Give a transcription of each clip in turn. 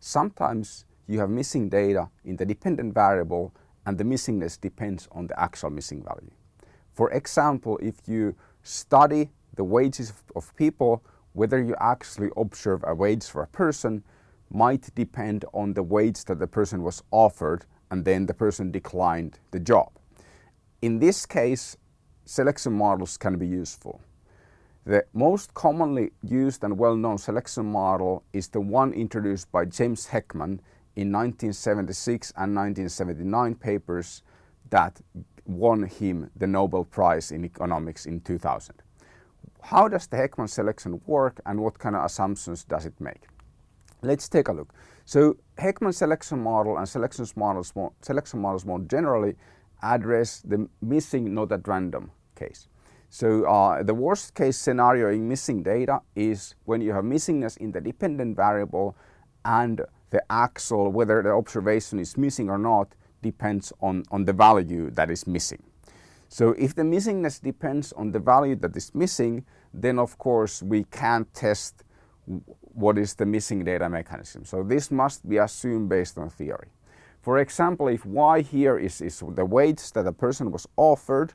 sometimes you have missing data in the dependent variable and the missingness depends on the actual missing value. For example, if you study the wages of people, whether you actually observe a wage for a person might depend on the wage that the person was offered and then the person declined the job. In this case, selection models can be useful. The most commonly used and well-known selection model is the one introduced by James Heckman in 1976 and 1979 papers that won him the Nobel Prize in economics in 2000. How does the Heckman selection work and what kind of assumptions does it make? Let's take a look. So Heckman selection model and selection models more, selection models more generally address the missing not at random case. So uh, the worst case scenario in missing data is when you have missingness in the dependent variable and the axle, whether the observation is missing or not, depends on, on the value that is missing. So if the missingness depends on the value that is missing, then of course we can't test what is the missing data mechanism. So this must be assumed based on theory. For example, if y here is, is the wage that a person was offered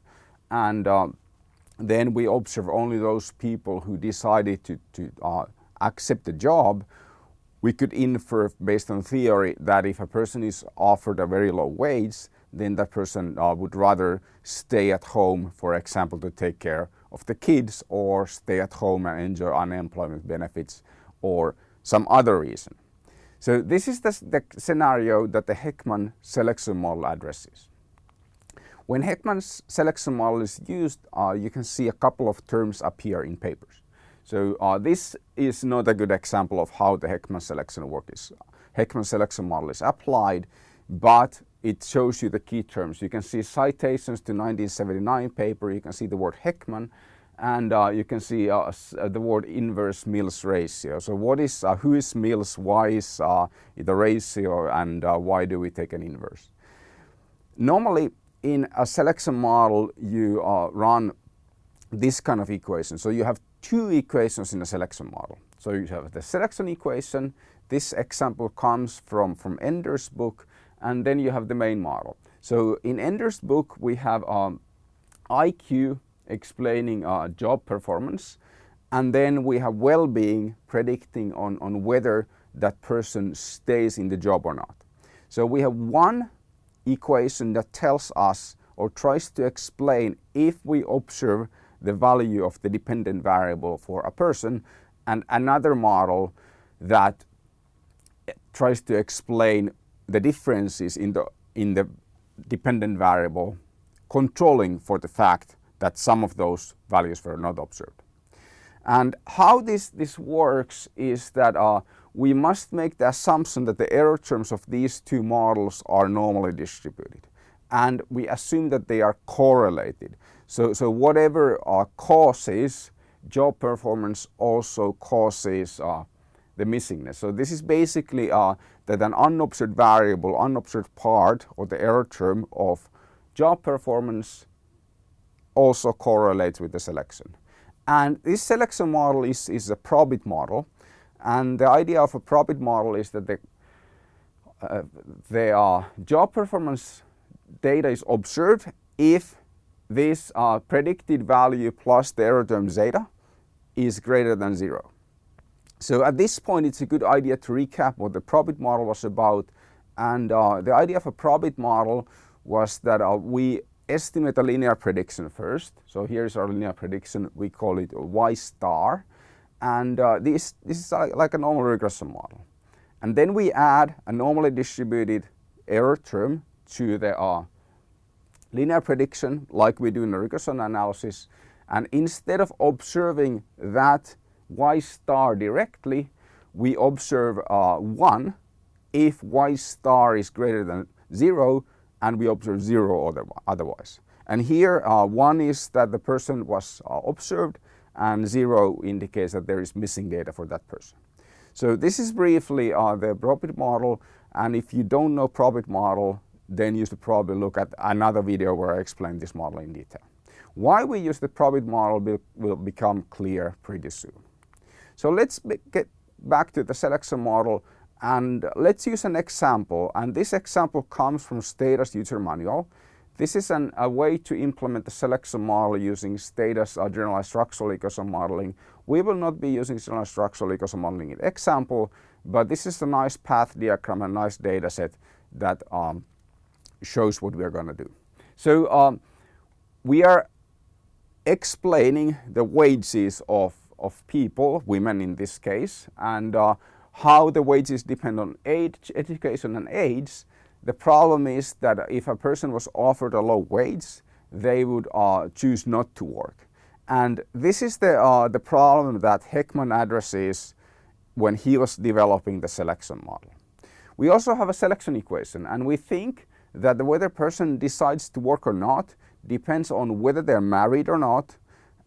and uh, then we observe only those people who decided to, to uh, accept the job, we could infer based on theory that if a person is offered a very low wage, then that person uh, would rather stay at home, for example, to take care of the kids or stay at home and enjoy unemployment benefits or some other reason. So this is the, the scenario that the Heckman selection model addresses. When Heckman's selection model is used, uh, you can see a couple of terms appear in papers. So uh, this is not a good example of how the Heckman selection work is. Heckman selection model is applied, but it shows you the key terms. You can see citations to 1979 paper, you can see the word Heckman, and uh, you can see uh, uh, the word inverse Mills ratio. So what is, uh, who is Mills, why is uh, the ratio, and uh, why do we take an inverse? Normally, in a selection model, you run this kind of equation. So you have two equations in a selection model. So you have the selection equation. This example comes from, from Enders' book and then you have the main model. So in Enders' book we have um, IQ explaining uh, job performance and then we have well-being predicting on, on whether that person stays in the job or not. So we have one equation that tells us or tries to explain if we observe the value of the dependent variable for a person and another model that tries to explain the differences in the, in the dependent variable controlling for the fact that some of those values were not observed. And how this, this works is that uh, we must make the assumption that the error terms of these two models are normally distributed. And we assume that they are correlated. So, so whatever uh, causes job performance also causes uh, the missingness. So this is basically uh, that an unobserved variable, unobserved part or the error term of job performance also correlates with the selection. And this selection model is, is a probit model. And the idea of a probit model is that the, uh, job performance data is observed if this uh, predicted value plus the error term zeta is greater than zero. So at this point it's a good idea to recap what the probit model was about and uh, the idea of a probit model was that uh, we estimate a linear prediction first. So here's our linear prediction, we call it y star and uh, this, this is like a normal regression model. And then we add a normally distributed error term to the uh, linear prediction like we do in the regression analysis and instead of observing that y star directly we observe uh, 1 if y star is greater than 0 and we observe 0 otherwise. And here uh, 1 is that the person was uh, observed and 0 indicates that there is missing data for that person. So this is briefly uh, the probit model and if you don't know probit model then you should probably look at another video where I explain this model in detail. Why we use the probit model will, will become clear pretty soon. So let's get back to the selection model And let's use an example. And this example comes from Stata's user manual. This is an, a way to implement the selection model using Stata's uh, generalized structural equation modeling. We will not be using generalized structural equation modeling in example, but this is a nice path diagram, a nice data set that um, shows what we are going to do. So um, we are explaining the wages of, of people, women in this case, and uh, how the wages depend on age, education and age. The problem is that if a person was offered a low wage, they would uh, choose not to work. And this is the, uh, the problem that Heckman addresses when he was developing the selection model. We also have a selection equation and we think that whether a person decides to work or not depends on whether they're married or not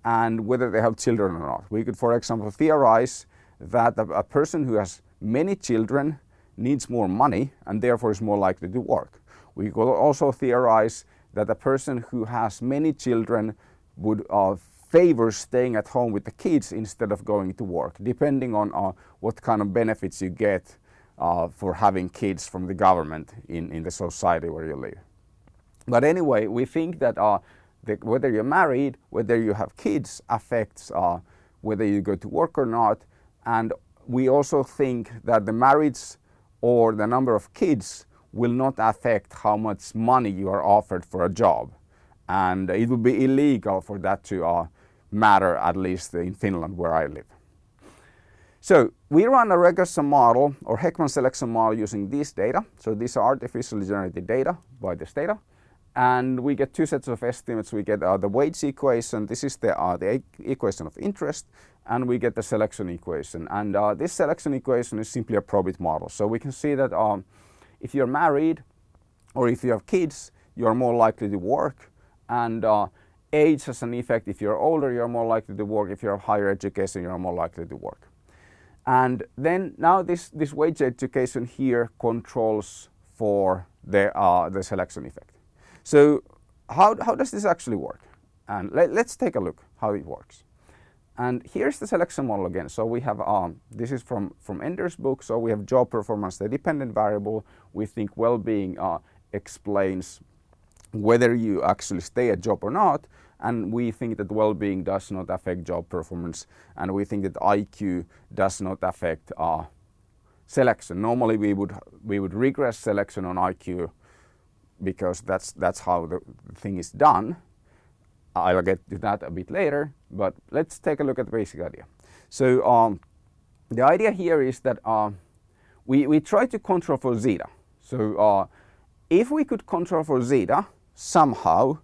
and whether they have children or not. We could, for example, theorize that a, a person who has many children needs more money and therefore is more likely to work. We could also theorize that a person who has many children would uh, favor staying at home with the kids instead of going to work, depending on uh, what kind of benefits you get uh, for having kids from the government in, in the society where you live. But anyway, we think that uh, the, whether you're married, whether you have kids affects uh, whether you go to work or not. And we also think that the marriage or the number of kids will not affect how much money you are offered for a job. And it would be illegal for that to uh, matter, at least in Finland where I live. So we run a regression model or Heckman selection model using this data. So these are artificially generated data by this data. And we get two sets of estimates. We get uh, the wage equation. This is the, uh, the equation of interest and we get the selection equation. And uh, this selection equation is simply a probit model. So we can see that um, if you're married or if you have kids, you're more likely to work. And uh, age has an effect. If you're older, you're more likely to work. If you have higher education, you're more likely to work. And then now this, this wage education here controls for the, uh, the selection effect. So how, how does this actually work? And let, let's take a look how it works. And here's the selection model again. So we have, um, this is from, from Enders' book. So we have job performance, the dependent variable. We think well-being uh, explains whether you actually stay at job or not. And we think that well-being does not affect job performance. And we think that IQ does not affect uh, selection. Normally we would, we would regress selection on IQ because that's, that's how the thing is done. I'll get to that a bit later, but let's take a look at the basic idea. So um, the idea here is that uh, we, we try to control for zeta. So uh, if we could control for zeta somehow,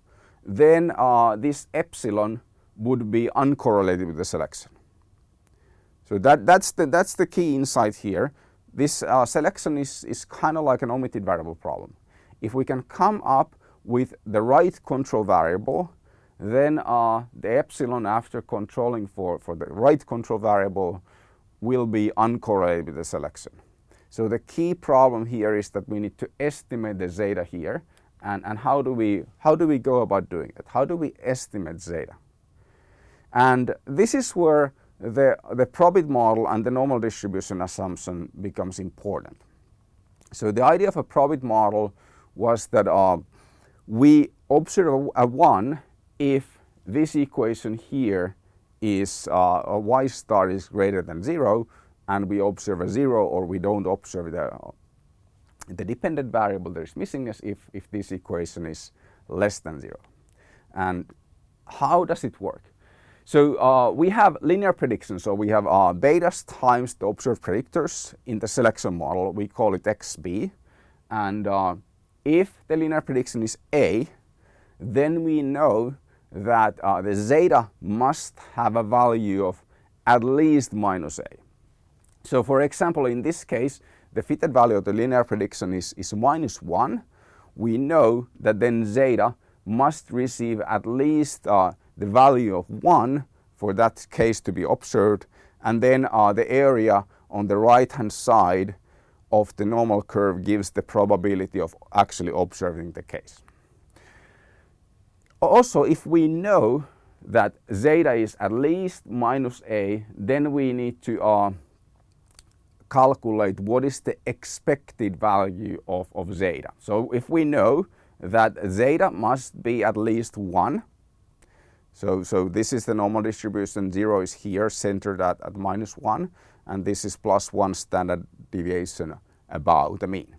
then uh, this epsilon would be uncorrelated with the selection. So that, that's, the, that's the key insight here. This uh, selection is, is kind of like an omitted variable problem. If we can come up with the right control variable then uh, the epsilon after controlling for, for the right control variable will be uncorrelated with the selection. So the key problem here is that we need to estimate the zeta here and, and how, do we, how do we go about doing it? How do we estimate zeta? And this is where the, the probit model and the normal distribution assumption becomes important. So the idea of a probit model was that uh, we observe a, a 1 if this equation here is uh, a y star is greater than zero and we observe a zero or we don't observe the, the dependent variable there is missingness if, if this equation is less than zero. And how does it work? So uh, we have linear prediction. So we have uh, betas times the observed predictors in the selection model. We call it XB. And uh, if the linear prediction is A, then we know that uh, the zeta must have a value of at least minus a. So for example, in this case, the fitted value of the linear prediction is, is minus 1. We know that then zeta must receive at least uh, the value of 1 for that case to be observed and then uh, the area on the right hand side of the normal curve gives the probability of actually observing the case. Also, if we know that zeta is at least minus a, then we need to uh, calculate what is the expected value of, of zeta. So if we know that zeta must be at least 1, so, so this is the normal distribution, 0 is here centered at, at minus 1 and this is plus 1 standard deviation above the mean.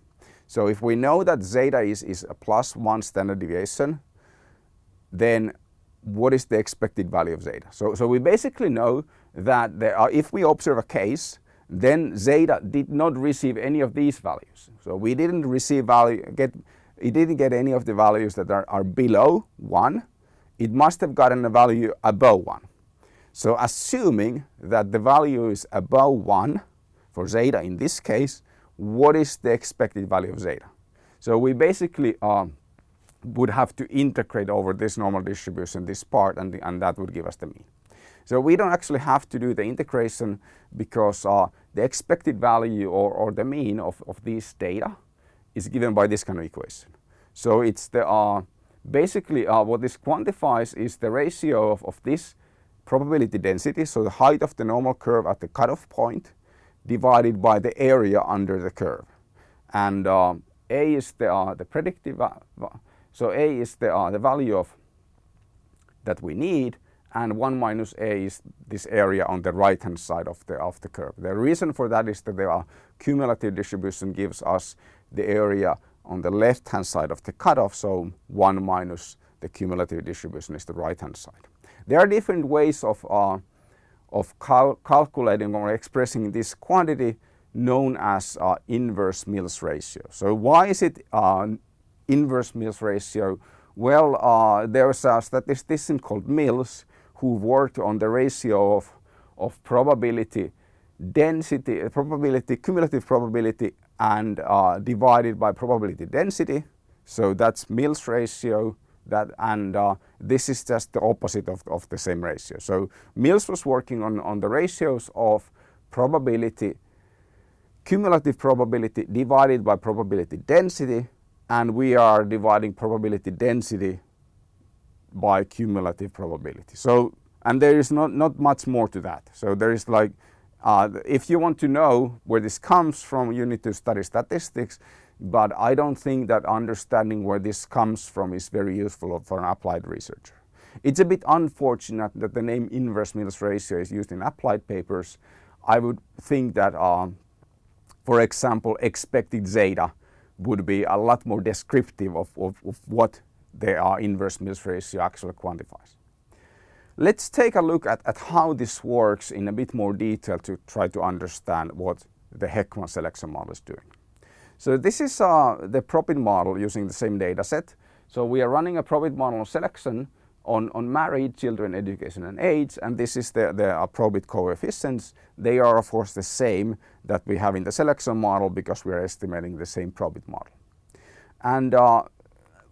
So if we know that zeta is, is a plus 1 standard deviation, then what is the expected value of zeta? So, so we basically know that there are, if we observe a case then zeta did not receive any of these values. So we didn't receive value, get, it didn't get any of the values that are, are below 1. It must have gotten a value above 1. So assuming that the value is above 1 for zeta in this case, what is the expected value of zeta? So we basically uh, would have to integrate over this normal distribution, this part, and, the, and that would give us the mean. So we don't actually have to do the integration because uh, the expected value or, or the mean of, of these data is given by this kind of equation. So it's the uh, basically uh, what this quantifies is the ratio of, of this probability density, so the height of the normal curve at the cutoff point divided by the area under the curve. And uh, A is the, uh, the predictive, so A is the, uh, the value of that we need and 1 minus a is this area on the right hand side of the, of the curve. The reason for that is that the cumulative distribution gives us the area on the left hand side of the cutoff, so 1 minus the cumulative distribution is the right hand side. There are different ways of, uh, of cal calculating or expressing this quantity known as uh, inverse Mills ratio. So why is it uh, inverse Mills ratio? Well, uh, there's a statistician called Mills who worked on the ratio of, of probability density, probability, cumulative probability and uh, divided by probability density. So that's Mills ratio that and uh, this is just the opposite of, of the same ratio. So Mills was working on, on the ratios of probability, cumulative probability divided by probability density and we are dividing probability density by cumulative probability. So, and there is not, not much more to that. So there is like, uh, if you want to know where this comes from, you need to study statistics, but I don't think that understanding where this comes from is very useful for an applied researcher. It's a bit unfortunate that the name inverse Mills ratio is used in applied papers. I would think that, uh, for example, expected zeta would be a lot more descriptive of, of, of what the uh, inverse Mills ratio actually quantifies. Let's take a look at, at how this works in a bit more detail to try to understand what the Heckman selection model is doing. So this is uh, the Probit model using the same data set. So we are running a Probit model selection on, on married children, education and age, and this is the, the uh, Probit coefficients. They are of course the same that we have in the selection model because we are estimating the same Probit model. And uh,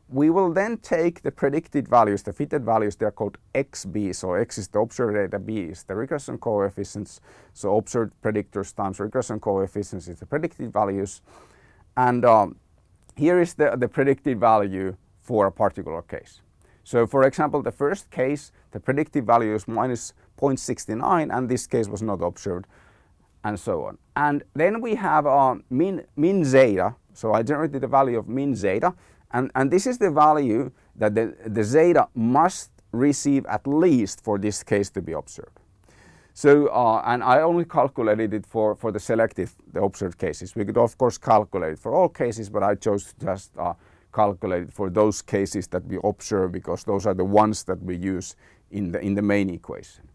we will then take the predicted values, the fitted values, they're called XB. So X is the observed data, B is the regression coefficients. So observed predictors times regression coefficients is the predicted values. And um, here is the, the predicted value for a particular case. So for example, the first case, the predicted value is minus 0.69 and this case was not observed and so on. And then we have uh, mean, mean zeta. So I generated the value of mean zeta and, and this is the value that the, the zeta must receive at least for this case to be observed. So, uh, and I only calculated it for, for the selected, the observed cases. We could of course calculate for all cases, but I chose to just uh, calculate for those cases that we observe because those are the ones that we use in the, in the main equation.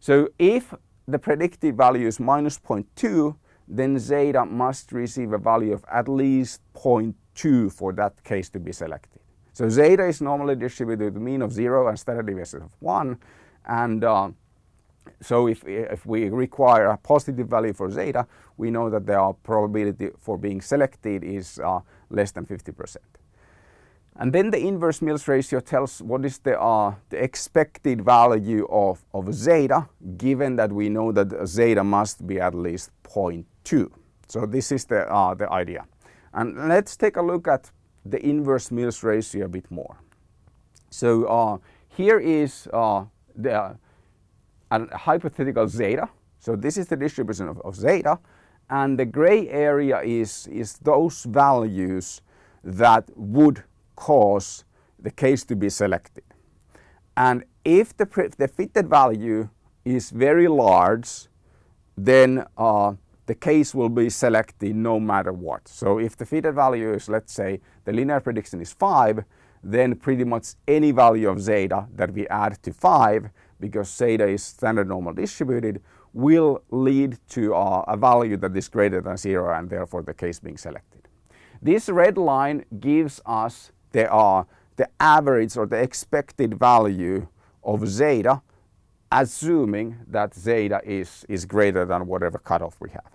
So if the predicted value is minus 0.2, then zeta must receive a value of at least 0.2 2 for that case to be selected. So zeta is normally distributed with mean of 0 and standard deviation of 1 and uh, so if, if we require a positive value for zeta, we know that the probability for being selected is uh, less than 50%. And then the inverse Mills ratio tells what is the, uh, the expected value of, of zeta, given that we know that zeta must be at least 0.2. So this is the, uh, the idea. And let's take a look at the inverse Mills ratio a bit more. So uh, here is uh, the uh, a hypothetical zeta. So this is the distribution of, of, zeta and the gray area is, is those values that would cause the case to be selected. And if the, the fitted value is very large, then uh, the case will be selected no matter what. So if the fitted value is, let's say, the linear prediction is 5, then pretty much any value of zeta that we add to 5, because zeta is standard normal distributed, will lead to uh, a value that is greater than 0 and therefore the case being selected. This red line gives us the, uh, the average or the expected value of zeta assuming that zeta is, is greater than whatever cutoff we have.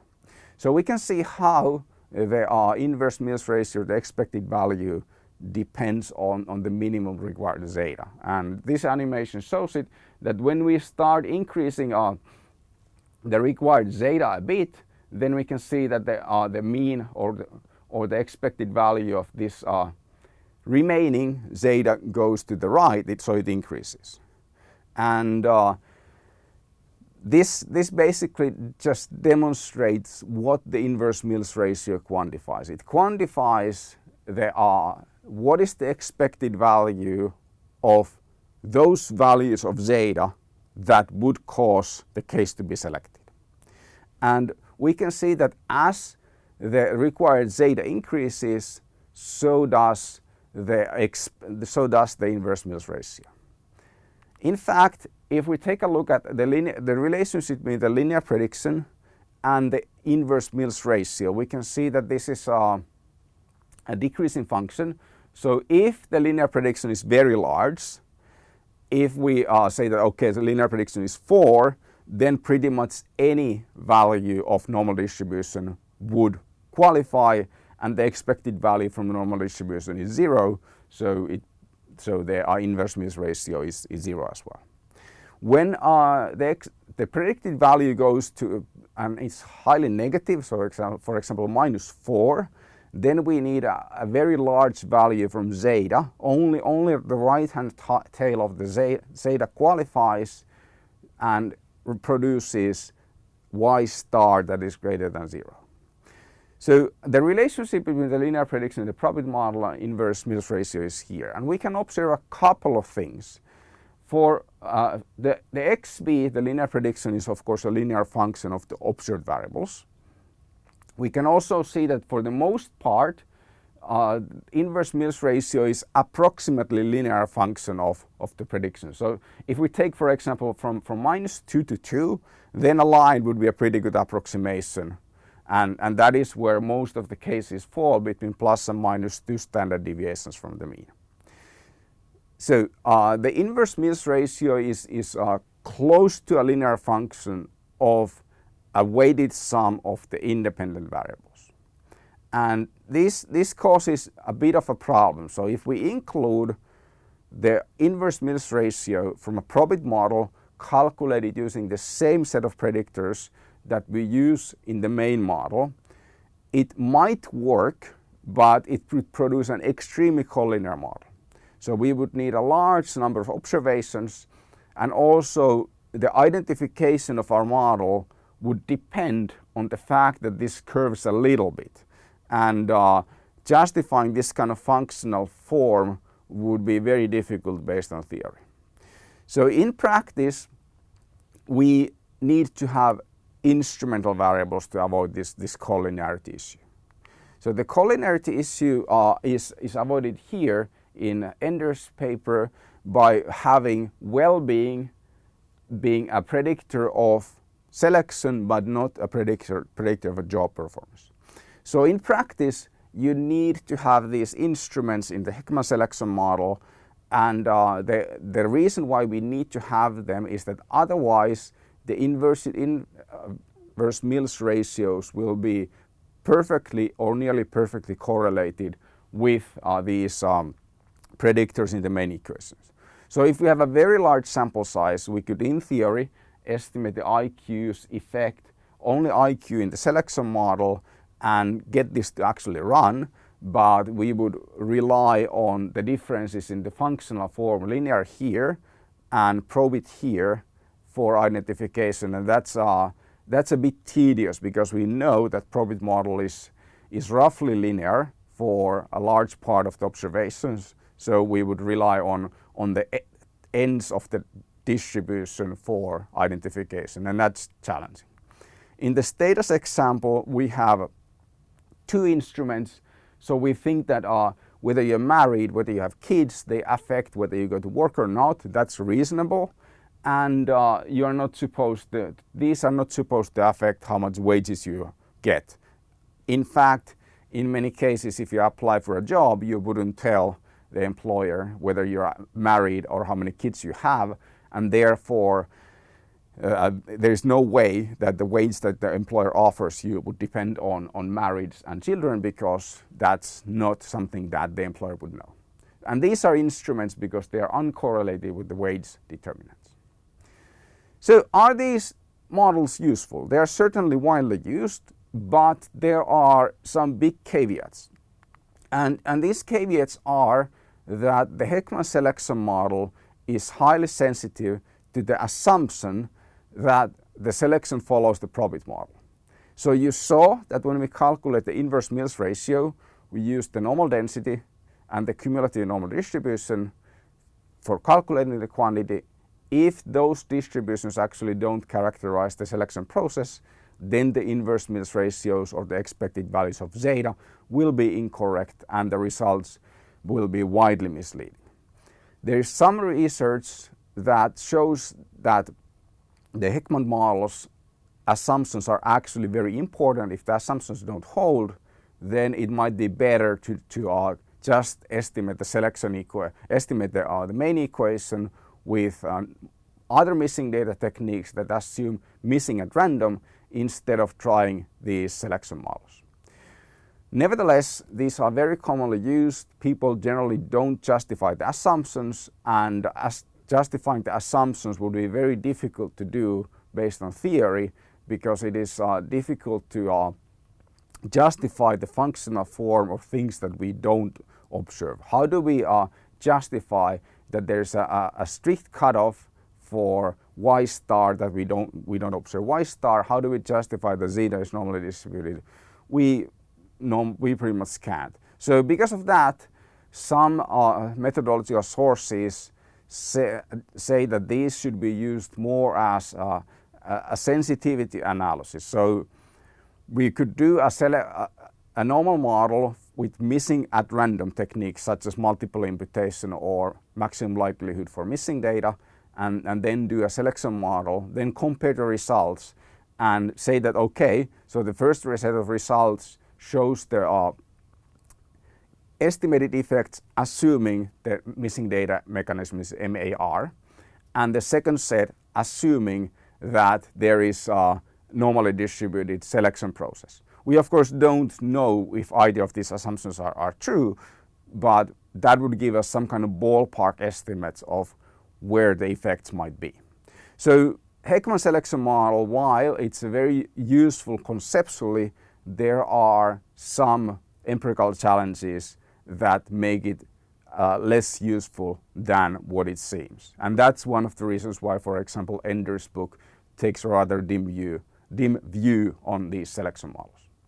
So we can see how the uh, inverse Mills ratio, the expected value, depends on, on the minimum required zeta. And this animation shows it that when we start increasing uh, the required zeta a bit, then we can see that the, uh, the mean or the, or the expected value of this uh, remaining zeta goes to the right, it, so it increases. And uh, this, this basically just demonstrates what the inverse Mills ratio quantifies. It quantifies the, uh, what is the expected value of those values of zeta that would cause the case to be selected. And we can see that as the required zeta increases, so does the, so does the inverse Mills ratio. In fact, if we take a look at the, linear, the relationship between the linear prediction and the inverse Mills ratio, we can see that this is a, a decreasing function. So if the linear prediction is very large, if we uh, say that, okay, the linear prediction is 4, then pretty much any value of normal distribution would qualify and the expected value from normal distribution is 0. So it so the uh, inverse Mills ratio is, is zero as well. When uh, the, the predicted value goes to, and it's highly negative, so for example minus 4, then we need a, a, very large value from zeta. Only, only the right-hand tail of the zeta qualifies and produces y star that is greater than 0. So the relationship between the linear prediction and the probability model and inverse Mills ratio is here. And we can observe a couple of things. For uh, the, the xb, the linear prediction is of course a linear function of the observed variables. We can also see that for the most part, uh, inverse Mills ratio is approximately linear function of, of the prediction. So if we take, for example, from, from minus 2 to 2, then a line would be a pretty good approximation and, and that is where most of the cases fall between plus and minus two standard deviations from the mean. So uh, the inverse Mills ratio is, is uh, close to a linear function of a weighted sum of the independent variables. And this, this causes a bit of a problem. So if we include the inverse Mills ratio from a probit model calculated using the same set of predictors that we use in the main model, it might work, but it would produce an extremely collinear model. So we would need a large number of observations and also the identification of our model would depend on the fact that this curves a little bit. And uh, justifying this kind of functional form would be very difficult based on theory. So in practice, we need to have instrumental variables to avoid this, this collinearity issue. So the collinearity issue uh, is, is avoided here in Enders' paper by having well-being being a predictor of selection but not a predictor, predictor of a job performance. So in practice you need to have these instruments in the Heckman selection model and uh, the, the reason why we need to have them is that otherwise the inverse, inverse Mills ratios will be perfectly or nearly perfectly correlated with uh, these um, predictors in the main equations. So if we have a very large sample size, we could in theory estimate the IQ's effect, only IQ in the selection model and get this to actually run, but we would rely on the differences in the functional form linear here and probit here for identification and that's uh, that's a bit tedious because we know that probit model is, is roughly linear for a large part of the observations. So we would rely on, on the ends of the distribution for identification and that's challenging. In the Stata's example we have two instruments so we think that uh, whether you're married, whether you have kids, they affect whether you go to work or not. That's reasonable. And uh, you're not supposed to, these are not supposed to affect how much wages you get. In fact, in many cases, if you apply for a job, you wouldn't tell the employer whether you're married or how many kids you have. And therefore, uh, there is no way that the wage that the employer offers you would depend on, on marriage and children because that's not something that the employer would know. And these are instruments because they are uncorrelated with the wage determinants. So are these models useful? They are certainly widely used, but there are some big caveats. And, and these caveats are that the Heckman selection model is highly sensitive to the assumption that the selection follows the probit model. So you saw that when we calculate the inverse Mills ratio, we use the normal density and the cumulative normal distribution for calculating the quantity. If those distributions actually don't characterize the selection process, then the inverse Mills ratios or the expected values of zeta will be incorrect and the results will be widely misleading. There is some research that shows that the Heckman models assumptions are actually very important. If the assumptions don't hold, then it might be better to, to uh, just estimate the selection equation, estimate the, uh, the main equation with uh, other missing data techniques that assume missing at random instead of trying these selection models. Nevertheless, these are very commonly used. People generally don't justify the assumptions and as justifying the assumptions would be very difficult to do based on theory because it is uh, difficult to uh, justify the functional form of things that we don't observe. How do we uh, justify that there's a, a, strict cutoff for y star that we don't we don't observe y star? How do we justify that zeta is normally distributed? We we pretty much can't. So because of that, some uh, methodology or sources say, say that these should be used more as a, a sensitivity analysis. So we could do a, a, a, normal model with missing at random techniques such as multiple imputation or maximum likelihood for missing data and, and then do a selection model, then compare the results and say that okay, so the first set of results shows there are estimated effects assuming the missing data mechanism is MAR and the second set assuming that there is a normally distributed selection process. We of course don't know if either of these assumptions are, are true but that would give us some kind of ballpark estimates of where the effects might be. So Heckman selection model, while it's a very useful conceptually, there are some empirical challenges that make it uh, less useful than what it seems. And that's one of the reasons why, for example, Enders' book takes a rather dim view, dim view on these selection models.